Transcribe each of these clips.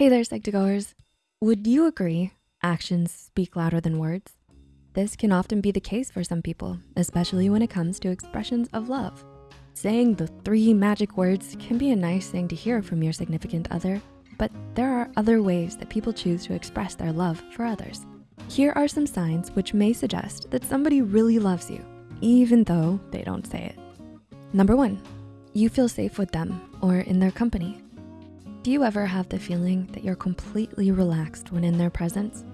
Hey there, Psych2Goers. Would you agree actions speak louder than words? This can often be the case for some people, especially when it comes to expressions of love. Saying the three magic words can be a nice thing to hear from your significant other, but there are other ways that people choose to express their love for others. Here are some signs which may suggest that somebody really loves you, even though they don't say it. Number one, you feel safe with them or in their company. Do you ever have the feeling that you're completely relaxed when in their presence?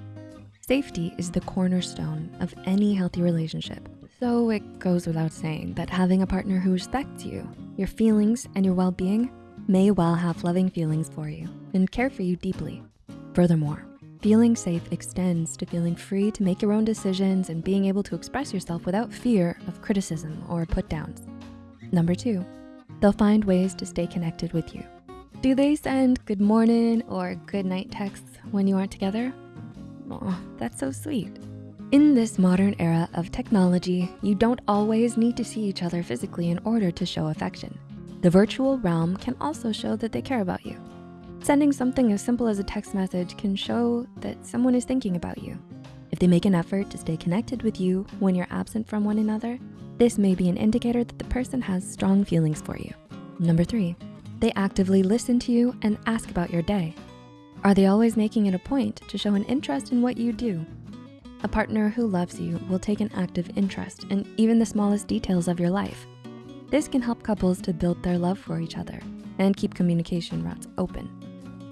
Safety is the cornerstone of any healthy relationship. So it goes without saying that having a partner who respects you, your feelings, and your well-being may well have loving feelings for you and care for you deeply. Furthermore, feeling safe extends to feeling free to make your own decisions and being able to express yourself without fear of criticism or put downs. Number two, they'll find ways to stay connected with you. Do they send good morning or good night texts when you aren't together? Oh, that's so sweet. In this modern era of technology, you don't always need to see each other physically in order to show affection. The virtual realm can also show that they care about you. Sending something as simple as a text message can show that someone is thinking about you. If they make an effort to stay connected with you when you're absent from one another, this may be an indicator that the person has strong feelings for you. Number three, they actively listen to you and ask about your day. Are they always making it a point to show an interest in what you do? A partner who loves you will take an active interest in even the smallest details of your life. This can help couples to build their love for each other and keep communication routes open.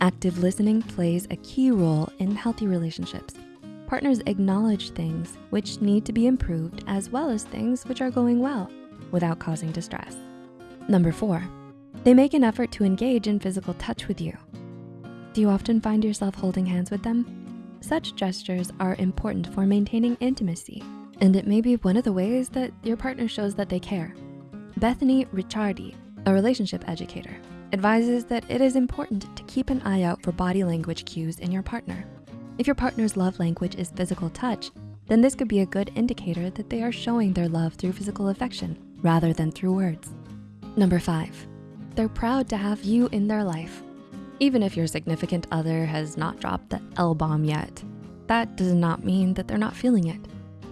Active listening plays a key role in healthy relationships. Partners acknowledge things which need to be improved as well as things which are going well without causing distress. Number four, they make an effort to engage in physical touch with you. Do you often find yourself holding hands with them? Such gestures are important for maintaining intimacy, and it may be one of the ways that your partner shows that they care. Bethany Ricciardi, a relationship educator, advises that it is important to keep an eye out for body language cues in your partner. If your partner's love language is physical touch, then this could be a good indicator that they are showing their love through physical affection rather than through words. Number five, they're proud to have you in their life even if your significant other has not dropped the L-bomb yet. That does not mean that they're not feeling it.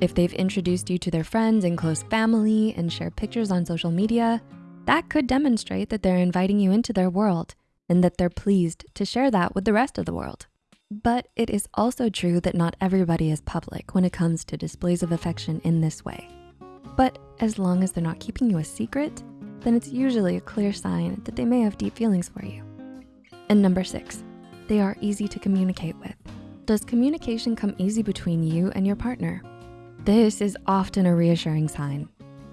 If they've introduced you to their friends and close family and share pictures on social media, that could demonstrate that they're inviting you into their world and that they're pleased to share that with the rest of the world. But it is also true that not everybody is public when it comes to displays of affection in this way. But as long as they're not keeping you a secret, then it's usually a clear sign that they may have deep feelings for you. And number six, they are easy to communicate with. Does communication come easy between you and your partner? This is often a reassuring sign.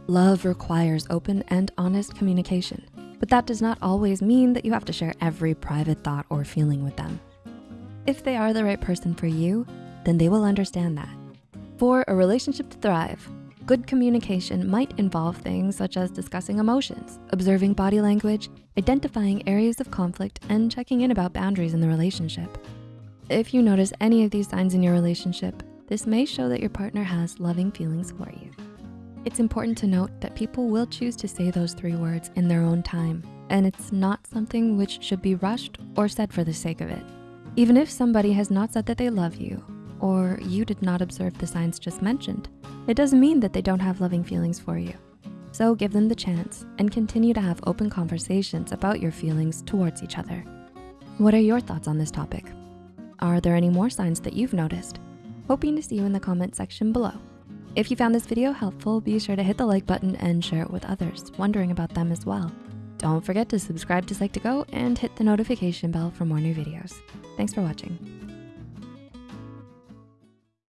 Love requires open and honest communication, but that does not always mean that you have to share every private thought or feeling with them. If they are the right person for you, then they will understand that. For a relationship to thrive, Good communication might involve things such as discussing emotions, observing body language, identifying areas of conflict, and checking in about boundaries in the relationship. If you notice any of these signs in your relationship, this may show that your partner has loving feelings for you. It's important to note that people will choose to say those three words in their own time, and it's not something which should be rushed or said for the sake of it. Even if somebody has not said that they love you or you did not observe the signs just mentioned, it doesn't mean that they don't have loving feelings for you. So give them the chance and continue to have open conversations about your feelings towards each other. What are your thoughts on this topic? Are there any more signs that you've noticed? Hoping to see you in the comment section below. If you found this video helpful, be sure to hit the like button and share it with others wondering about them as well. Don't forget to subscribe to Psych2Go and hit the notification bell for more new videos. Thanks for watching.